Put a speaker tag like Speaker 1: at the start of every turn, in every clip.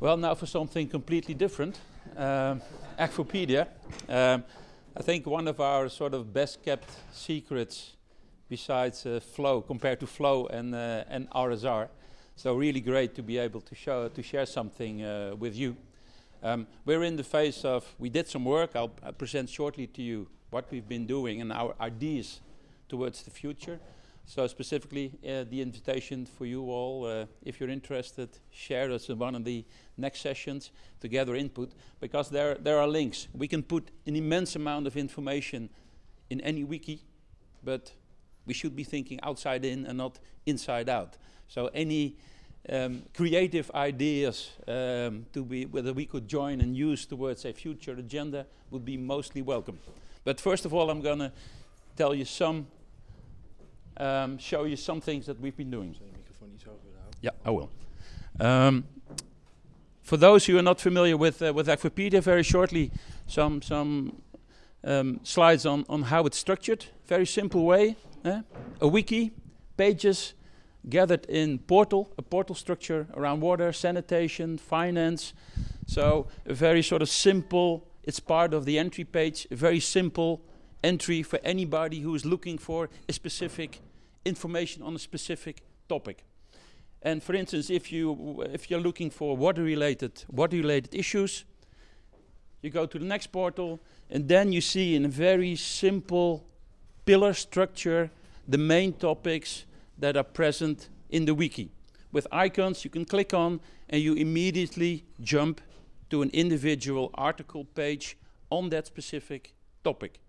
Speaker 1: Well, now for something completely different, um. Um, I think one of our sort of best kept secrets besides uh, Flow, compared to Flow and, uh, and RSR. So really great to be able to show, to share something uh, with you. Um, we're in the phase of, we did some work, I'll present shortly to you what we've been doing and our ideas towards the future. So specifically, uh, the invitation for you all, uh, if you're interested, share us in one of the next sessions to gather input, because there, there are links. We can put an immense amount of information in any wiki, but we should be thinking outside in and not inside out. So any um, creative ideas um, to be whether we could join and use towards a future agenda would be mostly welcome. But first of all, I'm going to tell you some um, show you some things that we've been doing. Yeah, I will. Um, for those who are not familiar with uh, with Akvopedia, very shortly, some some um, slides on on how it's structured. Very simple way. Eh? A wiki, pages gathered in portal, a portal structure around water, sanitation, finance. So a very sort of simple. It's part of the entry page. A very simple entry for anybody who is looking for a specific information on a specific topic. And for instance, if you if you're looking for water-related water-related issues, you go to the next portal, and then you see in a very simple pillar structure the main topics that are present in the wiki. With icons you can click on, and you immediately jump to an individual article page on that specific topic.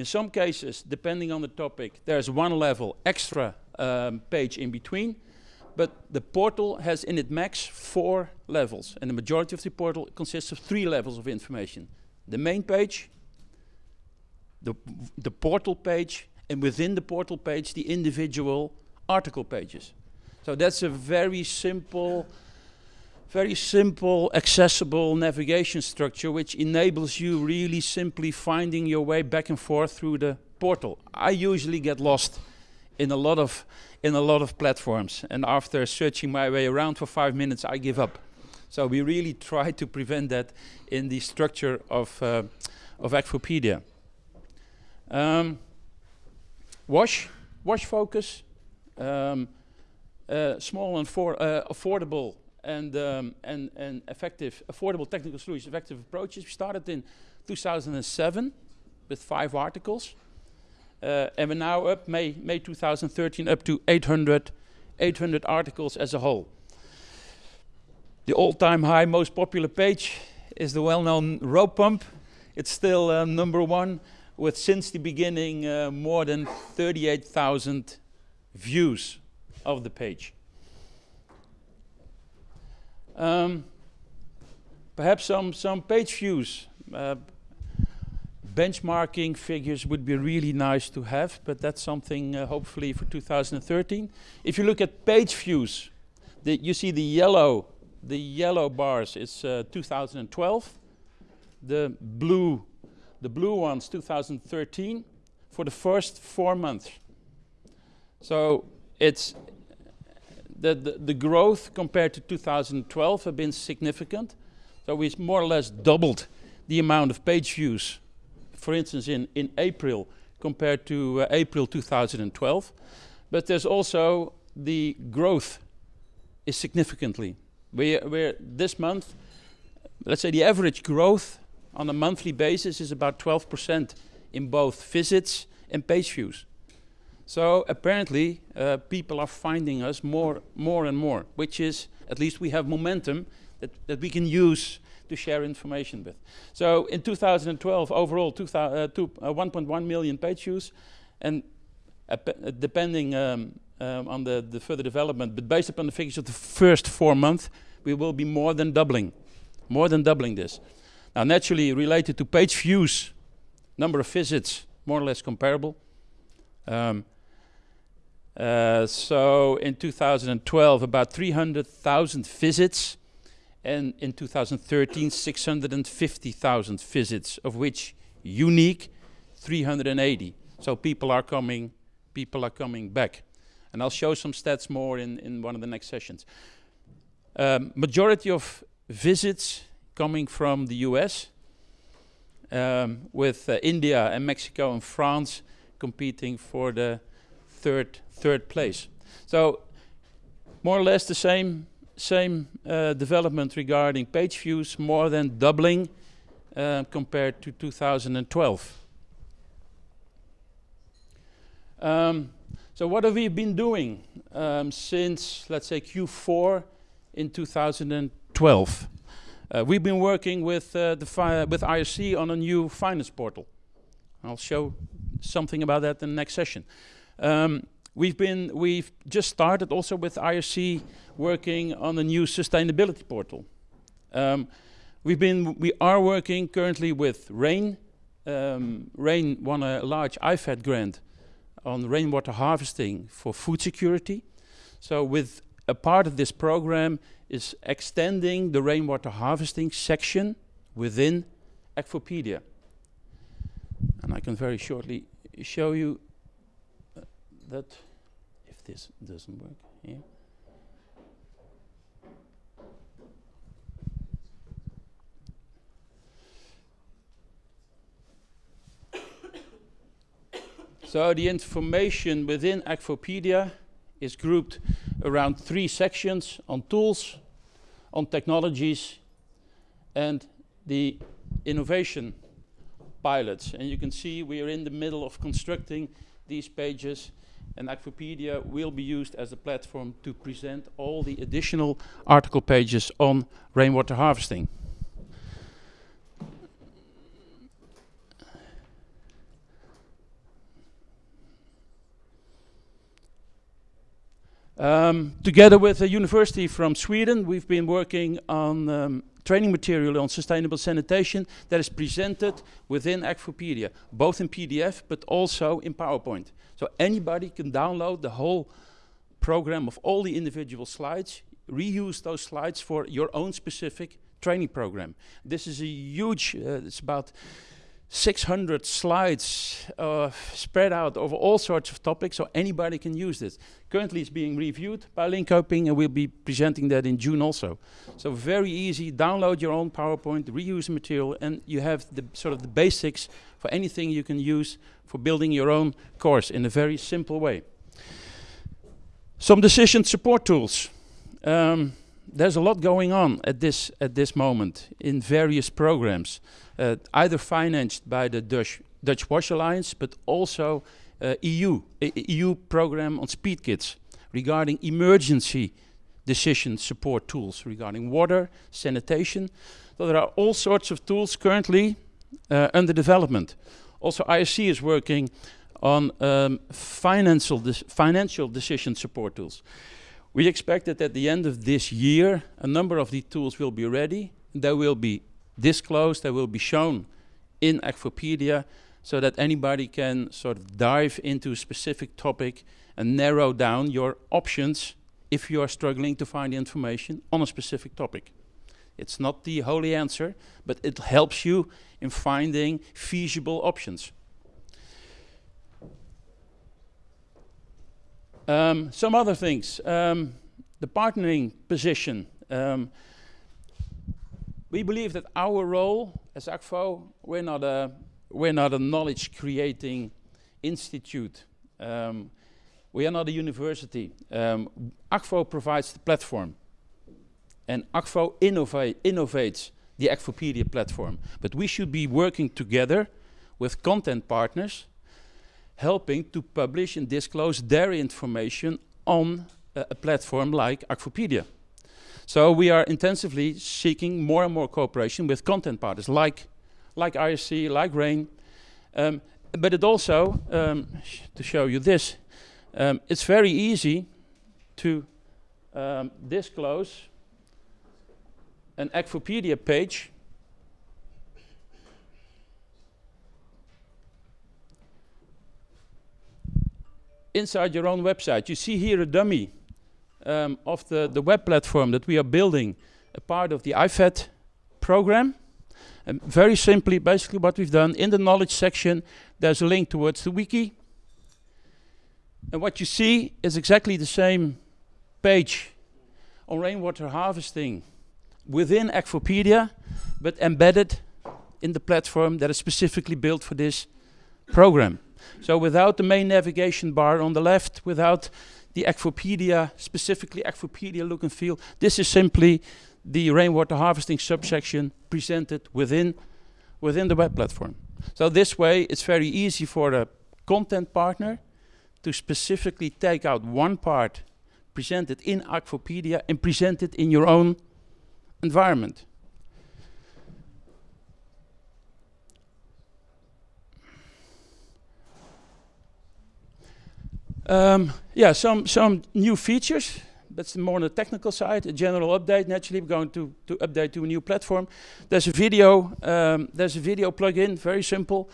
Speaker 1: In some cases, depending on the topic, there's one level extra um, page in between, but the portal has in it max four levels, and the majority of the portal consists of three levels of information. The main page, the, the portal page, and within the portal page, the individual article pages. So that's a very simple very simple, accessible navigation structure which enables you really simply finding your way back and forth through the portal. I usually get lost in a lot of in a lot of platforms and after searching my way around for five minutes I give up. So we really try to prevent that in the structure of uh, of Akvopedia. Um, wash, wash focus, um, uh, small and for, uh, affordable and, um, and, and effective, affordable technical solutions, effective approaches. We started in 2007 with five articles. Uh, and we're now up, May, May 2013, up to 800, 800 articles as a whole. The all-time high, most popular page is the well-known rope pump. It's still uh, number one with, since the beginning, uh, more than 38,000 views of the page. Um, perhaps some, some page views. Uh, benchmarking figures would be really nice to have, but that's something uh, hopefully for 2013. If you look at page views, the, you see the yellow, the yellow bars is uh, 2012. The blue, the blue ones 2013 for the first four months. So it's the, the, the growth compared to 2012 have been significant. So we have more or less doubled the amount of page views, for instance, in, in April compared to uh, April 2012. But there's also the growth is significantly. We're, we're this month, let's say the average growth on a monthly basis is about 12% in both visits and page views. So apparently uh, people are finding us more, more and more, which is, at least we have momentum that, that we can use to share information with. So in 2012, overall, uh, 1.1 uh, million page views, and uh, depending um, um, on the, the further development, but based upon the figures of the first four months, we will be more than doubling, more than doubling this. Now naturally related to page views, number of visits, more or less comparable. Um, uh, so in 2012, about 300,000 visits, and in 2013, 650,000 visits, of which unique 380. So people are coming, people are coming back, and I'll show some stats more in in one of the next sessions. Um, majority of visits coming from the US, um, with uh, India and Mexico and France competing for the third third place. So more or less the same same uh, development regarding page views, more than doubling uh, compared to 2012. Um, so what have we been doing um, since, let's say, Q4 in 2012? Uh, we've been working with uh, the with IRC on a new finance portal. I'll show something about that in the next session. Um, we've been we've just started also with IRC working on a new sustainability portal. Um, we've been we are working currently with Rain. Um, Rain won a large IFAD grant on rainwater harvesting for food security. So with a part of this program is extending the rainwater harvesting section within Akvopedia. And I can very shortly show you that if this doesn't work here. So the information within Akvopedia is grouped around three sections on tools, on technologies, and the innovation pilots. And you can see we are in the middle of constructing these pages and Akvopedia will be used as a platform to present all the additional article pages on rainwater harvesting. Um, together with a university from Sweden, we've been working on um, training material on sustainable sanitation that is presented within Akvopedia, both in PDF but also in PowerPoint. So anybody can download the whole program of all the individual slides, reuse those slides for your own specific training program. This is a huge, uh, it's about 600 slides uh, spread out over all sorts of topics, so anybody can use this. Currently, it's being reviewed by Linköping, and we'll be presenting that in June also. So very easy. Download your own PowerPoint, reuse material, and you have the sort of the basics for anything you can use for building your own course in a very simple way. Some decision support tools. Um, there's a lot going on at this at this moment in various programs either financed by the Dutch, Dutch Wash Alliance, but also uh, EU, EU program on speed kits regarding emergency decision support tools regarding water, sanitation. So there are all sorts of tools currently uh, under development. Also IRC is working on um, financial, financial decision support tools. We expect that at the end of this year, a number of these tools will be ready. They will be disclosed, they will be shown in Akvopedia so that anybody can sort of dive into a specific topic and narrow down your options if you are struggling to find information on a specific topic. It's not the holy answer, but it helps you in finding feasible options. Um, some other things. Um, the partnering position. Um, we believe that our role as Akvo, we're not a, we're not a knowledge creating institute. Um, we are not a university. Um, Akvo provides the platform. And innovate, innovates the Akvopedia platform. But we should be working together with content partners, helping to publish and disclose their information on a platform like Akvopedia. So we are intensively seeking more and more cooperation with content partners like, like IRC, like RAIN. Um, but it also, um, sh to show you this, um, it's very easy to um, disclose an Akvopedia page inside your own website. You see here a dummy um, of the, the web platform that we are building, a part of the IFAD program. And very simply, basically what we've done, in the knowledge section, there's a link towards the wiki. And what you see is exactly the same page on rainwater harvesting within Akvopedia, but embedded in the platform that is specifically built for this program. So without the main navigation bar on the left, without the Akvopedia, specifically Akvopedia look and feel, this is simply the rainwater harvesting subsection presented within, within the web platform. So this way, it's very easy for a content partner to specifically take out one part presented in Akvopedia and present it in your own environment. Um, yeah, some, some new features. That's more on the technical side. A general update. Naturally, we're going to, to update to a new platform. There's a video. Um, there's a video plugin. Very simple,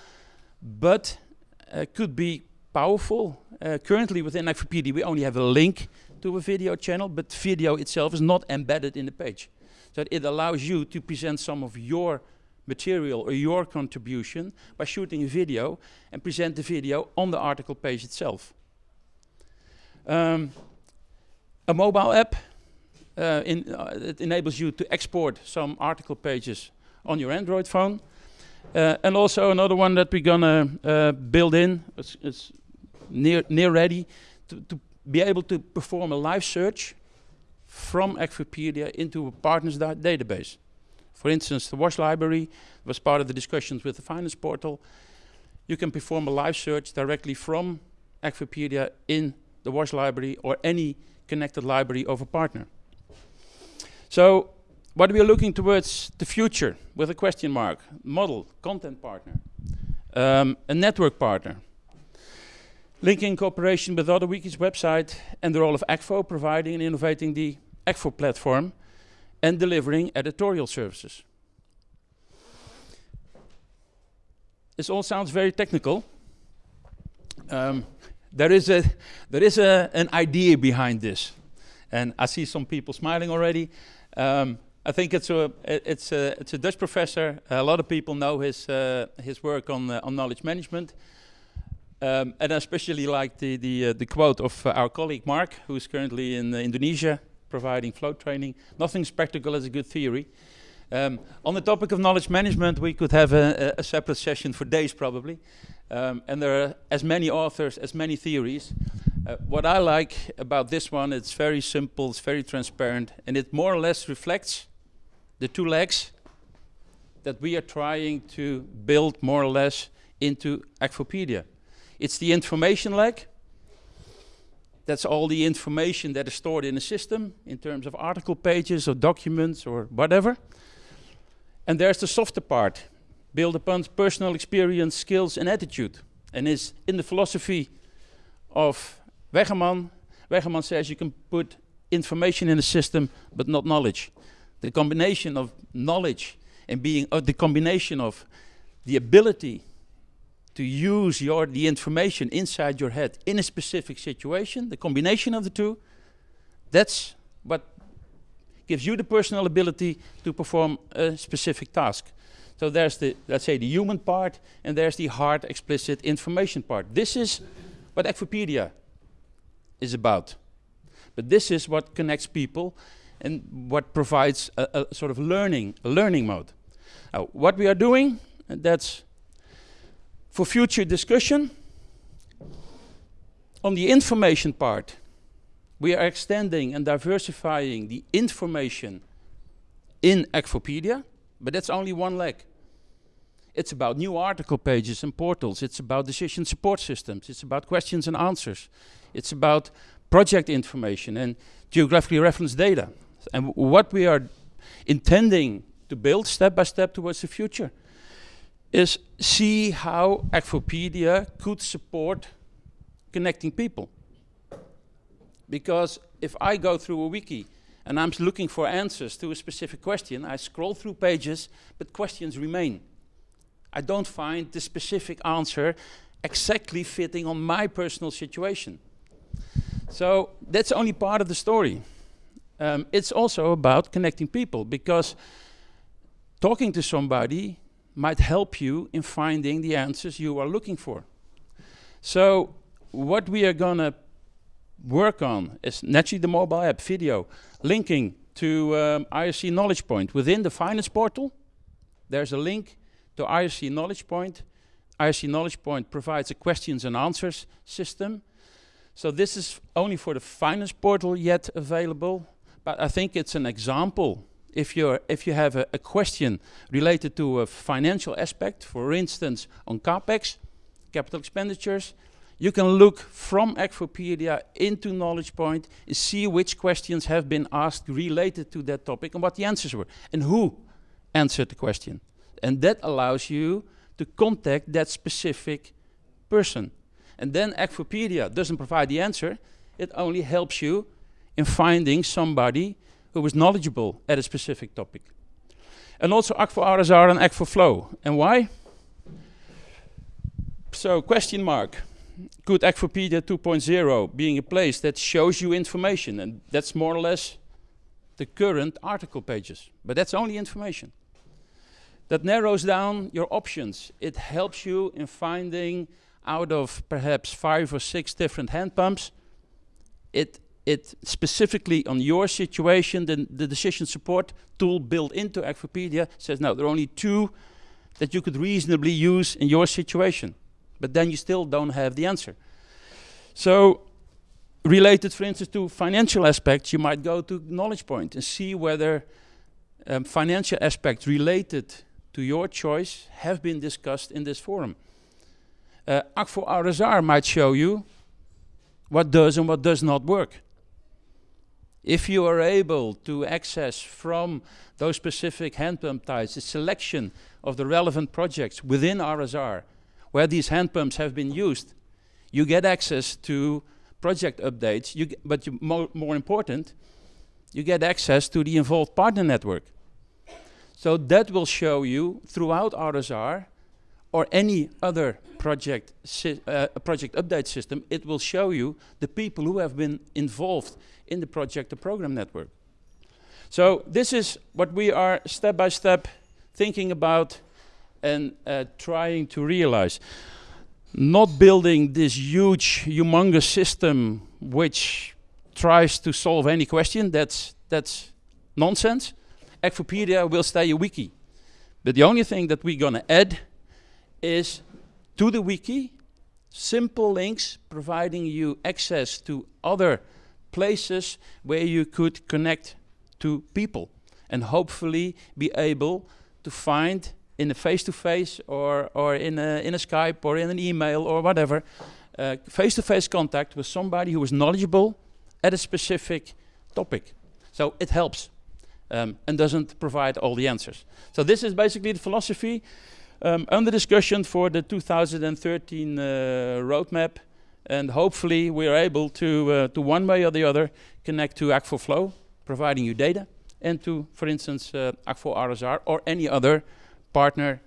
Speaker 1: but uh, could be powerful. Uh, currently, within Akvopedia, we only have a link to a video channel, but video itself is not embedded in the page. So it allows you to present some of your material or your contribution by shooting a video and present the video on the article page itself. Um, a mobile app, uh, in, uh, enables you to export some article pages on your Android phone. Uh, and also another one that we're gonna uh, build in, it's, it's, near, near ready, to, to be able to perform a live search from Akvopedia into a partner's da database. For instance, the WASH library was part of the discussions with the finance portal. You can perform a live search directly from Akvopedia in the WASH library or any connected library of a partner. So what we are looking towards the future with a question mark, model, content partner, um, a network partner, linking cooperation with other wikis website and the role of Akvo providing and innovating the Akvo platform and delivering editorial services. This all sounds very technical. Um, there is a there is a an idea behind this, and I see some people smiling already. Um, I think it's a it's a it's a Dutch professor. A lot of people know his uh, his work on uh, on knowledge management, um, and I especially like the the uh, the quote of uh, our colleague Mark, who is currently in uh, Indonesia providing Flow training. Nothing's practical as a good theory. Um, on the topic of knowledge management, we could have a, a, separate session for days probably. Um, and there are as many authors, as many theories. Uh, what I like about this one, it's very simple, it's very transparent, and it more or less reflects the two legs that we are trying to build more or less into Akvopedia. It's the information leg. That's all the information that is stored in a system in terms of article pages or documents or whatever. And there's the softer part, built upon personal experience, skills, and attitude. And is in the philosophy of Weggeman. Weggeman says you can put information in a system, but not knowledge. The combination of knowledge and being uh, the combination of the ability to use your the information inside your head in a specific situation, the combination of the two, that's what gives you the personal ability to perform a specific task. So there's the, let's say, the human part, and there's the hard, explicit information part. This is what Akvopedia is about. But this is what connects people and what provides a, a sort of learning, a learning mode. Now, what we are doing, that's for future discussion. On the information part, we are extending and diversifying the information in Akvopedia. But that's only one leg. It's about new article pages and portals. It's about decision support systems. It's about questions and answers. It's about project information and geographically referenced data. And what we are intending to build step by step towards the future is see how Akvopedia could support connecting people. Because if I go through a wiki and I'm looking for answers to a specific question. I scroll through pages, but questions remain. I don't find the specific answer exactly fitting on my personal situation. So that's only part of the story. Um, it's also about connecting people because talking to somebody might help you in finding the answers you are looking for. So what we are gonna work on is naturally the mobile app video, linking to um, IRC Knowledge Point. Within the finance portal, there's a link to IRC Knowledge Point. IRC Knowledge Point provides a questions and answers system. So this is only for the finance portal yet available, but I think it's an example. If, you're, if you have a, a question related to a financial aspect, for instance, on CAPEX, capital expenditures, you can look from Akvopedia into Knowledge Point and see which questions have been asked related to that topic and what the answers were and who answered the question. And that allows you to contact that specific person. And then Akvopedia doesn't provide the answer, it only helps you in finding somebody who is knowledgeable at a specific topic. And also Akvo RSR and Akvo Flow. And why? So question mark. Could Akvopedia 2.0 being a place that shows you information and that's more or less the current article pages. But that's only information. That narrows down your options. It helps you in finding out of perhaps five or six different hand pumps, it, it specifically on your situation, the, the decision support tool built into Akvopedia says, no, there are only two that you could reasonably use in your situation. But then you still don't have the answer. So related, for instance, to financial aspects, you might go to Knowledge Point and see whether um, financial aspects related to your choice have been discussed in this forum. Uh, Akvo RSR might show you what does and what does not work. If you are able to access from those specific hand pump types a selection of the relevant projects within RSR where these hand pumps have been used, you get access to project updates, you but you more, more important, you get access to the involved partner network. So that will show you throughout RSR or any other project, uh, project update system, it will show you the people who have been involved in the project the program network. So this is what we are step by step thinking about and uh, trying to realize. Not building this huge, humongous system which tries to solve any question, that's, that's nonsense. Akvopedia will stay a wiki. But the only thing that we're gonna add is to the wiki, simple links providing you access to other places where you could connect to people and hopefully be able to find in a face-to-face -face or, or in, a, in a Skype or in an email or whatever, uh, face-to-face -face contact with somebody who is knowledgeable at a specific topic. So it helps um, and doesn't provide all the answers. So this is basically the philosophy um, under discussion for the 2013 uh, roadmap and hopefully we are able to, uh, to one way or the other connect to Akvo Flow, providing you data, and to, for instance, uh, Akvo RSR or any other partner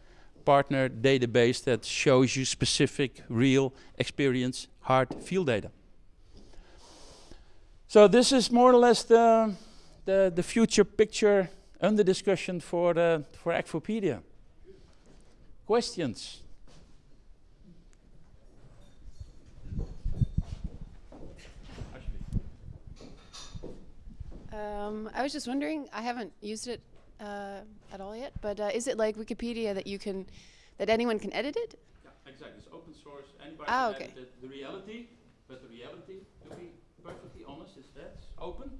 Speaker 1: partner database that shows you specific, real experience, hard field data. So this is more or less the, the, the future picture under discussion for, the, for Akvopedia. Questions?
Speaker 2: Um, I was just wondering, I haven't used it uh, at all yet, but uh, is it like Wikipedia that you can, that anyone can edit it?
Speaker 1: Yeah, exactly. It's open source. Anybody
Speaker 2: ah,
Speaker 1: can
Speaker 2: okay.
Speaker 1: edit it. The reality, but the reality, to be perfectly honest, is that open.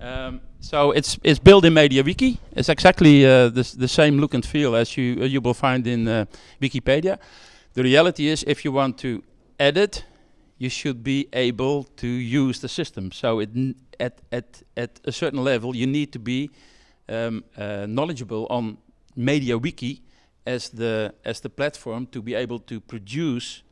Speaker 1: Um, so it's it's built in MediaWiki. It's exactly uh, the the same look and feel as you uh, you will find in uh, Wikipedia. The reality is, if you want to edit, you should be able to use the system. So it at at at a certain level, you need to be um, uh, knowledgeable on MediaWiki as the as the platform to be able to produce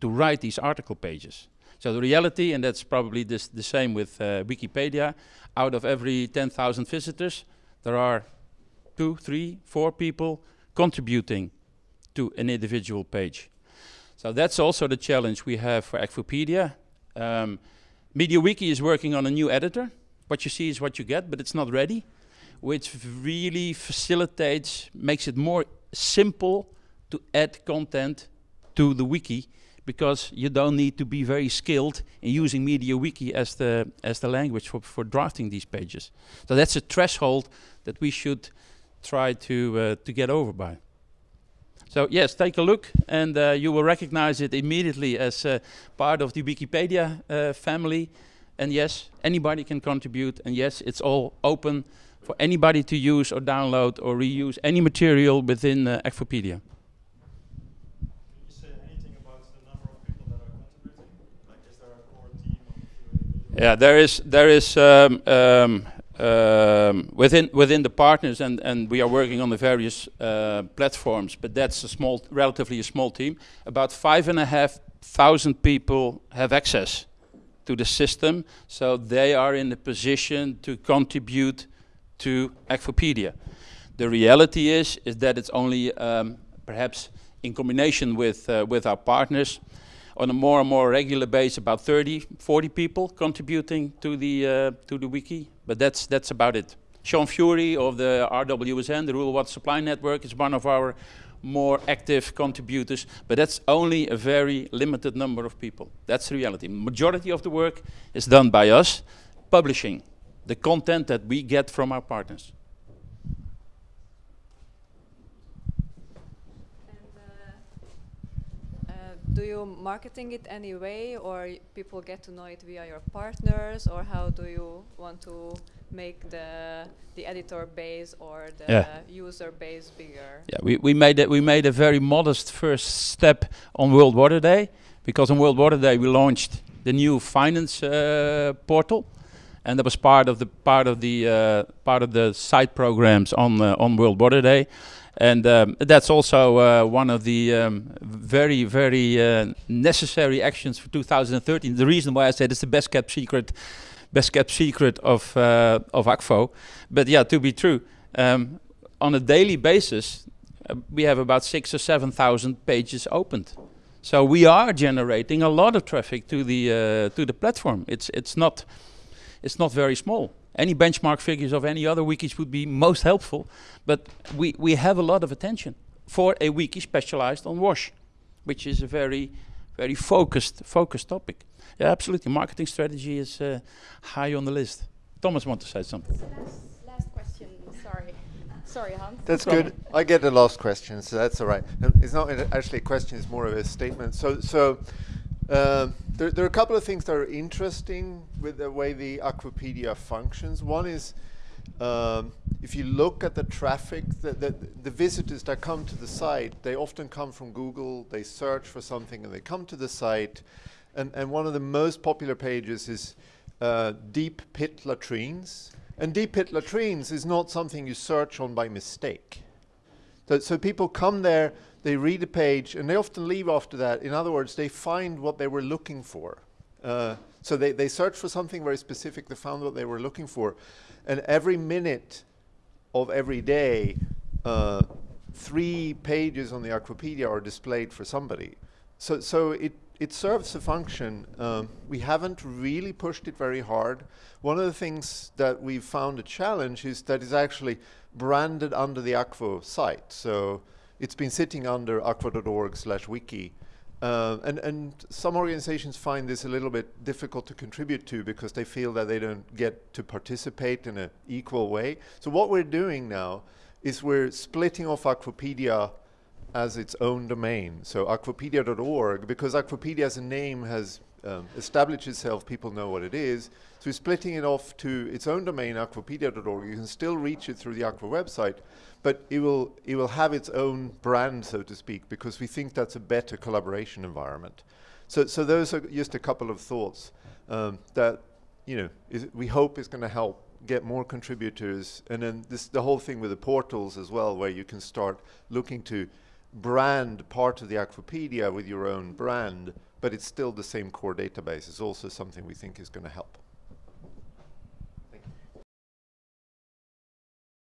Speaker 1: to write these article pages. So the reality, and that's probably this, the same with uh, Wikipedia, out of every 10,000 visitors, there are two, three, four people contributing to an individual page. So that's also the challenge we have for Akvopedia. Um, MediaWiki is working on a new editor. What you see is what you get, but it's not ready, which really facilitates, makes it more simple to add content to the wiki because you don't need to be very skilled in using MediaWiki as the as the language for, for drafting these pages. So that's a threshold that we should try to uh, to get over by. So yes, take a look, and uh, you will recognize it immediately as uh, part of the Wikipedia uh, family. And yes, anybody can contribute, and yes, it's all open for anybody to use or download or reuse any material within uh, Akvopedia. Yeah, there is there is um, um, um, within within the partners, and and we are working on the various uh, platforms. But that's a small, relatively a small team. About five and a half thousand people have access to the system, so they are in the position to contribute to Akvopedia. The reality is is that it's only um, perhaps in combination with uh, with our partners on a more and more regular basis about 30, 40 people contributing to the uh, to the wiki, but that's that's about it. Sean Furey of the RWSN, the Rural Water Supply Network, is one of our more active contributors, but that's only a very limited number of people. That's the reality. Majority of the work is done by us, publishing the content that we get from our partners.
Speaker 3: do you marketing it anyway or people get to know it via your partners or how do you want to make the the editor base or the yeah. user base bigger
Speaker 1: yeah we, we made it we made a very modest first step on world water day because on world water day we launched the new finance uh, portal and that was part of the part of the uh, part of the side programs on uh, on world water day and um, that's also uh, one of the um, very, very uh, necessary actions for 2013. The reason why I said it's the best kept secret, best kept secret of uh, of Akvo. But yeah, to be true, um, on a daily basis, uh, we have about six or seven thousand pages opened. So we are generating a lot of traffic to the uh, to the platform. It's it's not it's not very small. Any benchmark figures of any other wikis would be most helpful, but we, we have a lot of attention for a wiki specialized on WASH, which is a very, very focused, focused topic. Yeah, absolutely. Marketing strategy is uh, high on the list. Thomas want to say something.
Speaker 4: Last, last question. Sorry. Sorry, Hans.
Speaker 5: That's good. I get the last question, so that's all right. It's not actually a question; it's more of a statement. So, so uh, there, there, are a couple of things that are interesting with the way the Akvopedia functions. One is um, if you look at the traffic, the, the, the, visitors that come to the site, they often come from Google, they search for something and they come to the site. And, and one of the most popular pages is uh, deep pit latrines. And deep pit latrines is not something you search on by mistake. So, so people come there, they read a page, and they often leave after that. In other words, they find what they were looking for. Uh, so they, they search for something very specific, they found what they were looking for. And every minute of every day, uh, three pages on the Akvopedia are displayed for somebody. So, so it, it serves a function. Um, we haven't really pushed it very hard. One of the things that we've found a challenge is that it's actually branded under the Akvo site. So it's been sitting under akvo.org slash wiki. Uh, and, and some organizations find this a little bit difficult to contribute to because they feel that they don't get to participate in an equal way. So what we're doing now is we're splitting off Akvopedia as its own domain. So akvopedia.org, because Akvopedia as a name has um, established itself, people know what it is. So splitting it off to its own domain, akvopedia.org. You can still reach it through the Akvo website, but it will, it will have its own brand, so to speak, because we think that's a better collaboration environment. So, so those are just a couple of thoughts um, that you know we hope is going to help get more contributors, and then this the whole thing with the portals as well, where you can start looking to brand part of the Akvopedia with your own brand, but it's still the same core database. Is also something we think is going to help.